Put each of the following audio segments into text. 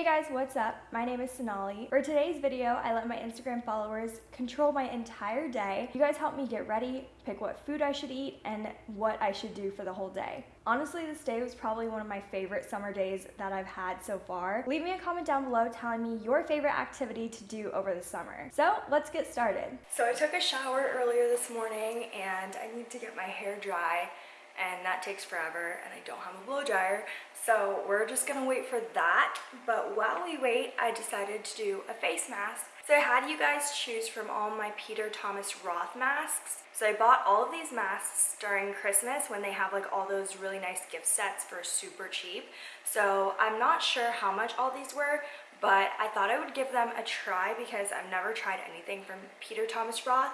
Hey guys, what's up? My name is Sonali. For today's video, I let my Instagram followers control my entire day. You guys help me get ready, pick what food I should eat, and what I should do for the whole day. Honestly, this day was probably one of my favorite summer days that I've had so far. Leave me a comment down below telling me your favorite activity to do over the summer. So let's get started. So I took a shower earlier this morning and I need to get my hair dry and that takes forever and I don't have a blow dryer. So we're just gonna wait for that. But while we wait I decided to do a face mask. So I had you guys choose from all my Peter Thomas Roth masks. So I bought all of these masks during Christmas when they have like all those really nice gift sets for super cheap. So I'm not sure how much all these were but I thought I would give them a try because I've never tried anything from Peter Thomas Roth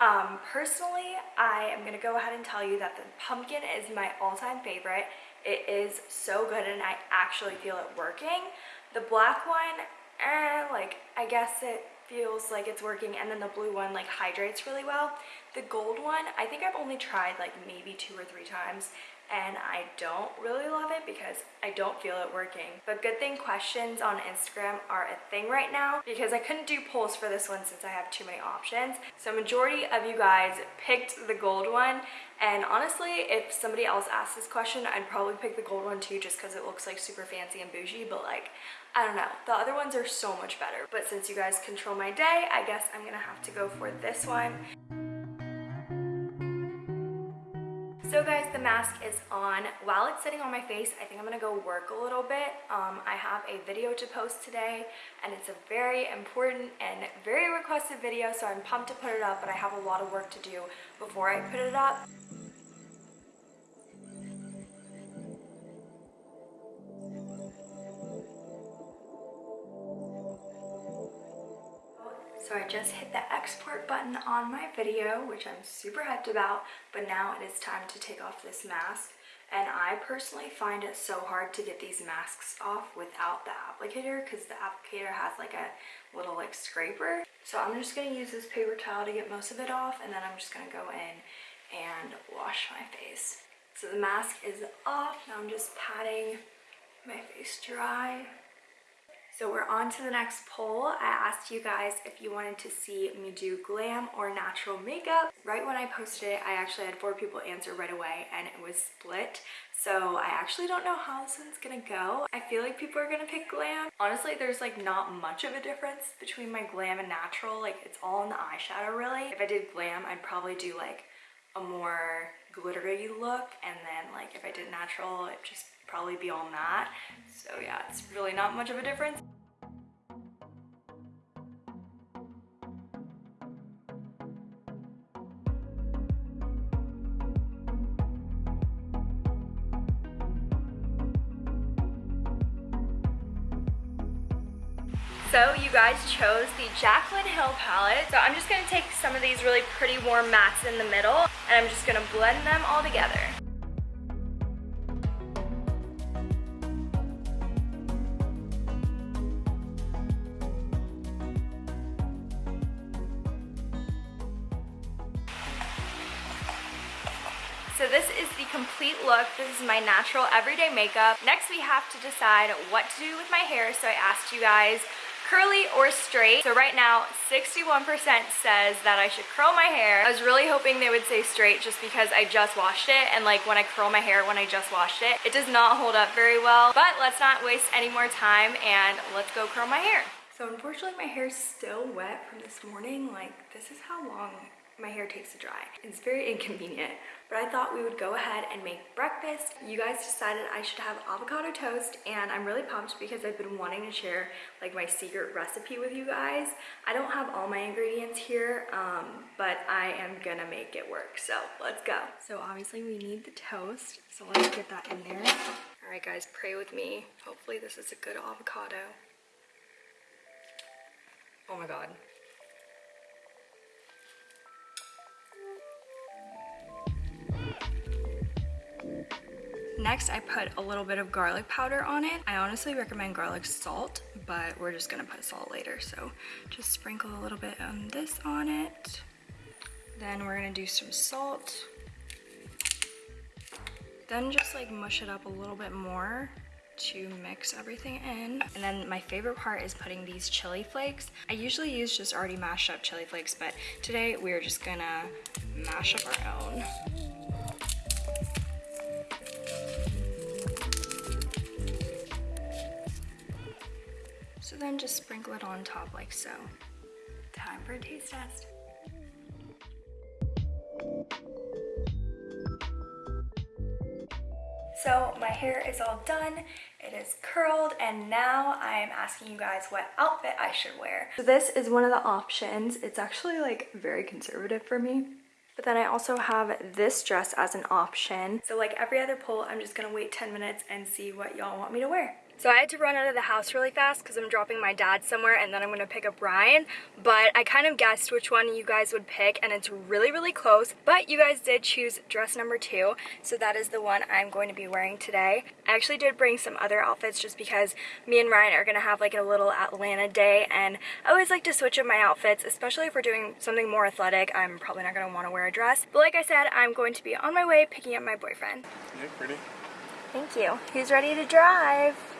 um, personally, I am gonna go ahead and tell you that the pumpkin is my all-time favorite. It is so good and I actually feel it working. The black one, eh, like, I guess it feels like it's working and then the blue one like hydrates really well. The gold one, I think I've only tried like maybe two or three times and I don't really love it because I don't feel it working. But good thing questions on Instagram are a thing right now because I couldn't do polls for this one since I have too many options. So majority of you guys picked the gold one and honestly, if somebody else asked this question, I'd probably pick the gold one too just because it looks like super fancy and bougie, but like, I don't know. The other ones are so much better. But since you guys control my day, I guess I'm gonna have to go for this one. So guys, the mask is on. While it's sitting on my face, I think I'm gonna go work a little bit. Um, I have a video to post today and it's a very important and very requested video, so I'm pumped to put it up, but I have a lot of work to do before I put it up. Export button on my video, which I'm super hyped about, but now it is time to take off this mask. And I personally find it so hard to get these masks off without the applicator because the applicator has like a little like scraper. So I'm just gonna use this paper towel to get most of it off and then I'm just gonna go in and wash my face. So the mask is off, now I'm just patting my face dry. So we're on to the next poll. I asked you guys if you wanted to see me do glam or natural makeup. Right when I posted it, I actually had four people answer right away and it was split. So I actually don't know how this one's gonna go. I feel like people are gonna pick glam. Honestly, there's like not much of a difference between my glam and natural. Like it's all in the eyeshadow really. If I did glam, I'd probably do like a more glittery look and then like if I did natural, it'd just probably be all matte. So yeah, it's really not much of a difference. So you guys chose the Jaclyn Hill palette. So I'm just gonna take some of these really pretty warm mattes in the middle and I'm just gonna blend them all together. So this is the complete look. This is my natural everyday makeup. Next we have to decide what to do with my hair. So I asked you guys curly or straight. So right now, 61% says that I should curl my hair. I was really hoping they would say straight just because I just washed it and like when I curl my hair when I just washed it, it does not hold up very well. But let's not waste any more time and let's go curl my hair. So unfortunately my hair is still wet from this morning. Like this is how long my hair takes to dry. It's very inconvenient, but I thought we would go ahead and make breakfast. You guys decided I should have avocado toast and I'm really pumped because I've been wanting to share like my secret recipe with you guys. I don't have all my ingredients here, um, but I am gonna make it work, so let's go. So obviously we need the toast, so let's get that in there. All right guys, pray with me. Hopefully this is a good avocado. Oh my God. Next, I put a little bit of garlic powder on it. I honestly recommend garlic salt, but we're just gonna put salt later. So just sprinkle a little bit of this on it. Then we're gonna do some salt. Then just like mush it up a little bit more to mix everything in. And then my favorite part is putting these chili flakes. I usually use just already mashed up chili flakes, but today we're just gonna mash up our own. Then just sprinkle it on top like so. Time for a taste test. So my hair is all done, it is curled, and now I am asking you guys what outfit I should wear. So this is one of the options. It's actually like very conservative for me. But then I also have this dress as an option. So like every other poll, I'm just gonna wait 10 minutes and see what y'all want me to wear. So I had to run out of the house really fast because I'm dropping my dad somewhere and then I'm going to pick up Ryan. But I kind of guessed which one you guys would pick and it's really, really close. But you guys did choose dress number two. So that is the one I'm going to be wearing today. I actually did bring some other outfits just because me and Ryan are going to have like a little Atlanta day. And I always like to switch up my outfits, especially if we're doing something more athletic. I'm probably not going to want to wear a dress. But like I said, I'm going to be on my way picking up my boyfriend. Yeah, pretty. Thank you. He's ready to drive.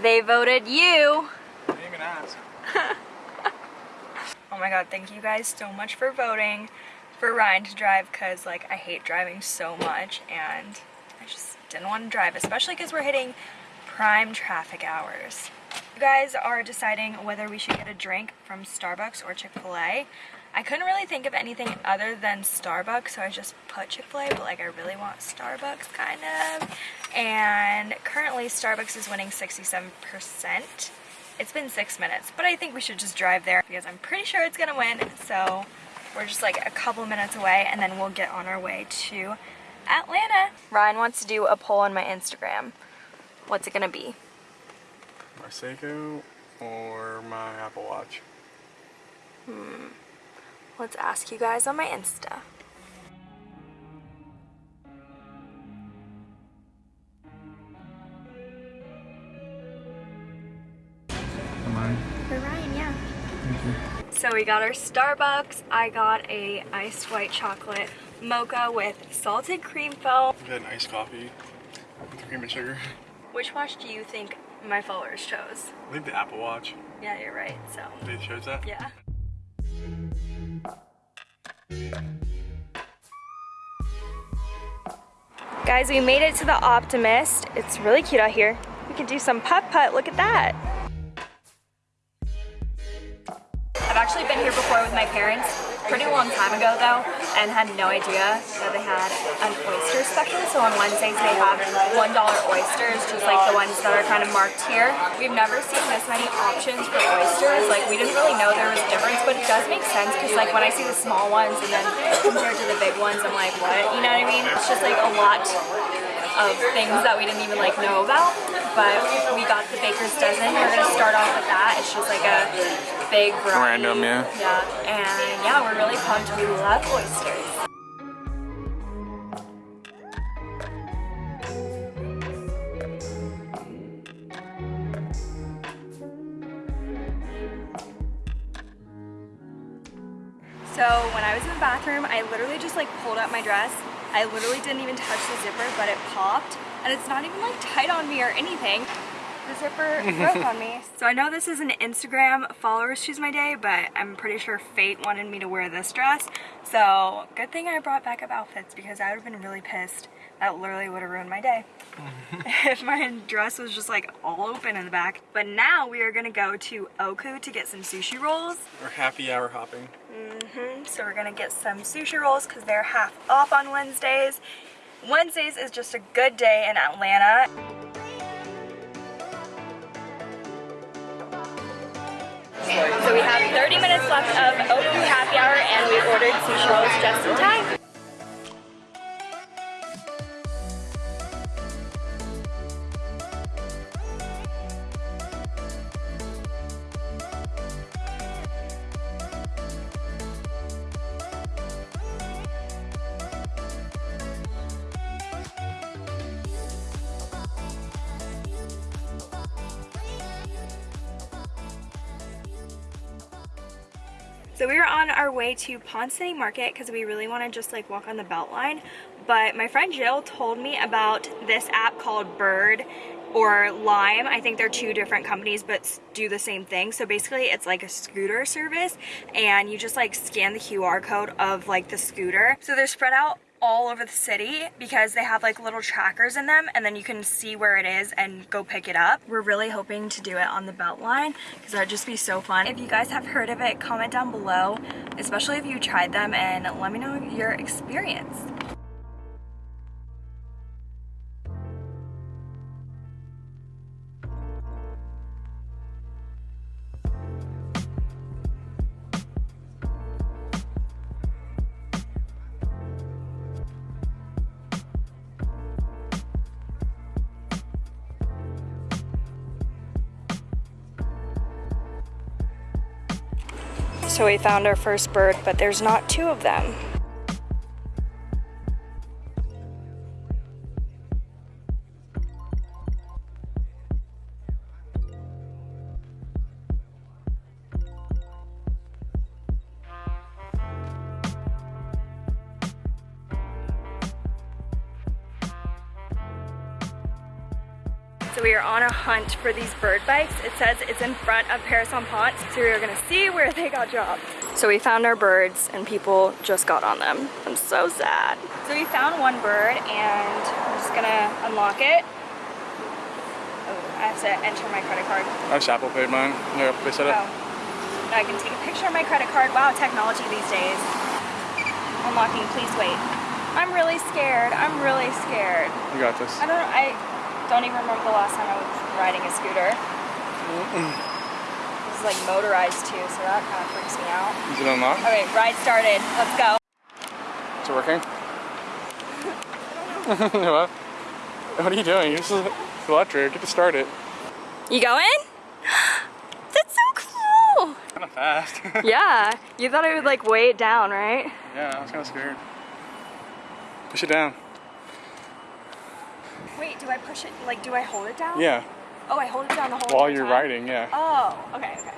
They voted you. I didn't even ask. oh my god, thank you guys so much for voting for Ryan to drive because like I hate driving so much and I just didn't want to drive, especially because we're hitting prime traffic hours. You guys are deciding whether we should get a drink from Starbucks or Chick-fil-A. I couldn't really think of anything other than Starbucks, so I just put Chick-fil-A, but like I really want Starbucks kind of. And currently Starbucks is winning 67%. It's been six minutes, but I think we should just drive there because I'm pretty sure it's gonna win. So we're just like a couple minutes away and then we'll get on our way to Atlanta. Ryan wants to do a poll on my Instagram. What's it gonna be? My Seiko or my Apple Watch? Hmm. Let's ask you guys on my Insta. For Ryan, yeah. So we got our Starbucks. I got a iced white chocolate mocha with salted cream foam. We had an iced coffee with cream and sugar. Which watch do you think my followers chose? I think the Apple Watch. Yeah, you're right, so. They chose that? Yeah. Guys, we made it to the Optimist. It's really cute out here. We can do some putt-putt, look at that. I've actually been here before with my parents, pretty long time ago though, and had no idea that they had an oyster special. So on Wednesdays they have $1 oysters, just like the ones that are kind of marked here. We've never seen this many options for oysters. Like we didn't really know there was a difference, but it does make sense because like when I see the small ones and then compared to the big ones, I'm like, what? You know what I mean? It's just like a lot of things that we didn't even like know about. But we got the baker's dozen. We're gonna start off with that. It's just like a big variety. Random, yeah. Yeah, and yeah, we're really pumped. We love oysters. So when I was in the bathroom, I literally just like pulled out my dress. I literally didn't even touch the zipper, but it popped. And it's not even like tight on me or anything. The zipper broke on me. So I know this is an Instagram followers choose my day, but I'm pretty sure fate wanted me to wear this dress. So good thing I brought backup outfits because I would have been really pissed. That literally would have ruined my day. if my dress was just like all open in the back. But now we are gonna go to Oku to get some sushi rolls. We're happy hour hopping. Mm-hmm. So we're gonna get some sushi rolls because they're half off on Wednesdays. Wednesdays is just a good day in Atlanta. So we have 30 minutes left of Oku happy hour and we ordered sushi rolls just in time. So we were on our way to Ponce City Market because we really want to just like walk on the Beltline. But my friend Jill told me about this app called Bird or Lime. I think they're two different companies but do the same thing. So basically it's like a scooter service and you just like scan the QR code of like the scooter. So they're spread out all over the city because they have like little trackers in them and then you can see where it is and go pick it up. We're really hoping to do it on the Beltline because that would just be so fun. If you guys have heard of it, comment down below, especially if you tried them and let me know your experience. So we found our first bird, but there's not two of them. So we are on a hunt for these bird bikes. It says it's in front of Paris on Ponce, so we are gonna see where they got dropped. So we found our birds and people just got on them. I'm so sad. So we found one bird and I'm just gonna unlock it. Oh, I have to enter my credit card. I have Apple paid mine. Yeah, they set it. Oh. I can take a picture of my credit card. Wow, technology these days. Unlocking, please wait. I'm really scared. I'm really scared. You got this. I don't know. I don't even remember the last time I was riding a scooter. This is like motorized too, so that kind of freaks me out. Is it unlocked? Okay, ride started. Let's go. Is it working? what? What are you doing? This is electric. Get to start it. You going? That's so cool. Kind of fast. Yeah, you thought I would like weigh it down, right? yeah, I was kind of scared. Push it down. Wait, do I push it? Like, do I hold it down? Yeah. Oh, I hold it down the whole While you're time? riding, yeah. Oh, okay, okay.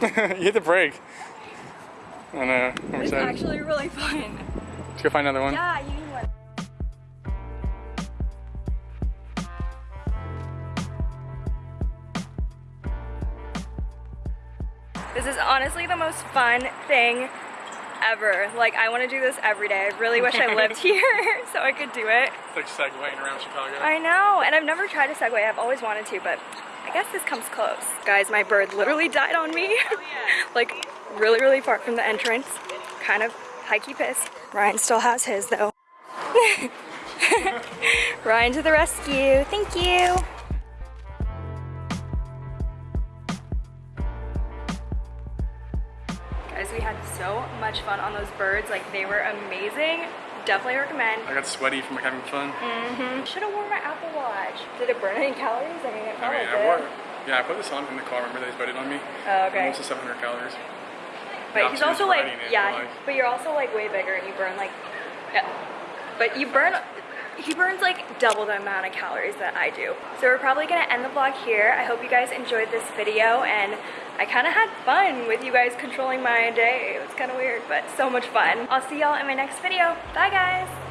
you hit the brake. I know. I'm It's excited. actually really fun. Let's go find another one. Yeah, you need one. This is honestly the most fun thing ever. Like, I want to do this every day. I really wish I lived here so I could do it. It's like segwaying around Chicago. I know, and I've never tried a Segway. I've always wanted to, but I guess this comes close. Guys, my bird literally died on me. Oh, like, really, really far from the entrance. Kind of hikey pissed. Ryan still has his, though. Ryan to the rescue. Thank you. Guys, we had so much fun on those birds. Like, they were amazing. Definitely recommend. I got sweaty from having fun. Mm-hmm. Should have worn my Apple Watch. Did it burn any calories? I mean, it I mean. I wore. Yeah, I put this on in the car. Remember they voted on me? Oh, okay. Almost 700 calories. But he's also like, it, yeah, but you're also like way bigger and you burn like, yeah. But you burn, he burns like double the amount of calories that I do. So we're probably gonna end the vlog here. I hope you guys enjoyed this video and I kind of had fun with you guys controlling my day. It was kind of weird, but so much fun. I'll see y'all in my next video. Bye guys.